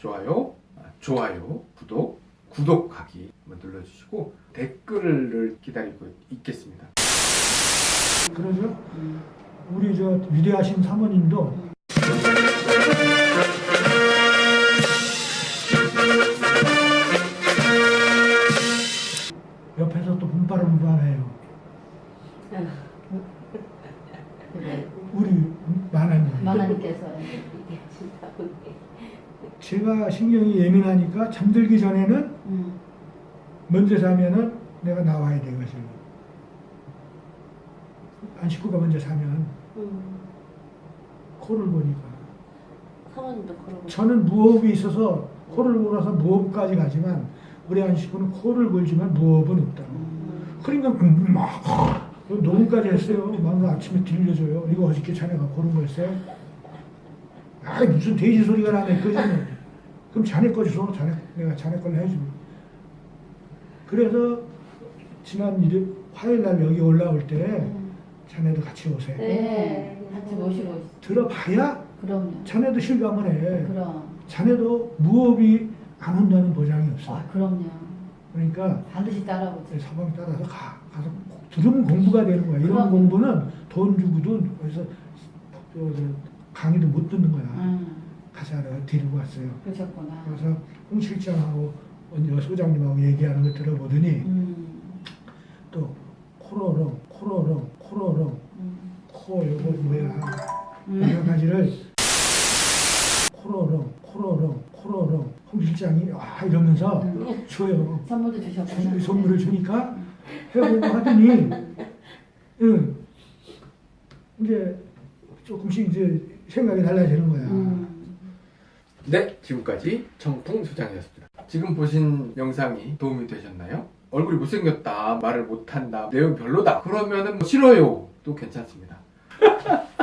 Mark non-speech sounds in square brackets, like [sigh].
좋아요, 아, 좋아요, 구독, 구독하기 한번 눌러주시고 댓글을 기다리고 있겠습니다. 그러죠. 우리 저 위대하신 사모님도 옆에서 또 분바람분바해요. 그래. 우리 만화님. 만화님께서 제가 신경이 예민하니까 잠들기 전에는 음. 먼저 자면은 내가 나와야 되거든요. 안 식구가 먼저 자면 음. 코를 보니까 사모님도 그러고 저는 무호흡이 있어서 코를 골아서 무호흡까지 가지만 우리 안 식구는 코를 골지만 무호흡은 없다고. 음. 그러니까 막 녹음까지 했어요. 막 아침에 들려줘요. 이거 어저께 자네가 고른 거였어요? 아 무슨 돼지 소리가 나네 그지는. 그럼 자네 거지 줘. 자네 내가 자네 걸로 해주고. 그래서 지난 일요 화요일 날 여기 올라올 때 음. 자네도 같이 오세요. 네. 같이 모시고 있어. 들어봐야 그럼요. 자네도 실감을 해. 그럼. 자네도 무호흡이 안 온다는 보장이 없어. 아 그럼요. 그러니까 반드시 따라오지. 사방에 따라서 가, 가서 꼭 들으면 공부가 되는 거야. 이런 그럼. 공부는 돈 주고도 어디서 저, 저, 강의도 못 듣는 거야. 음. 내가 데리고 왔어요. 그러셨구나. 그래서 홍 실장하고 언니 소장님하고 얘기하는 걸 들어보더니 음. 또 코로롱, 코로롱, 코로롱, 음. 코 요거 뭐야 음. 여러 가지를 코로롱, 코로롱, 코로롱 홍 실장이 아 이러면서 음. 줘요. 선물도 주셨구나. 이 선물을 주니까 해보고 하더니 응, 이제 조금씩 이제 생각이 달라지는 거야. 음. 네, 지금까지 정풍 소장이었습니다. 지금 보신 영상이 도움이 되셨나요? 얼굴이 못생겼다, 말을 못한다, 내용 별로다. 그러면 은 뭐 싫어요. 도 괜찮습니다. [laughs]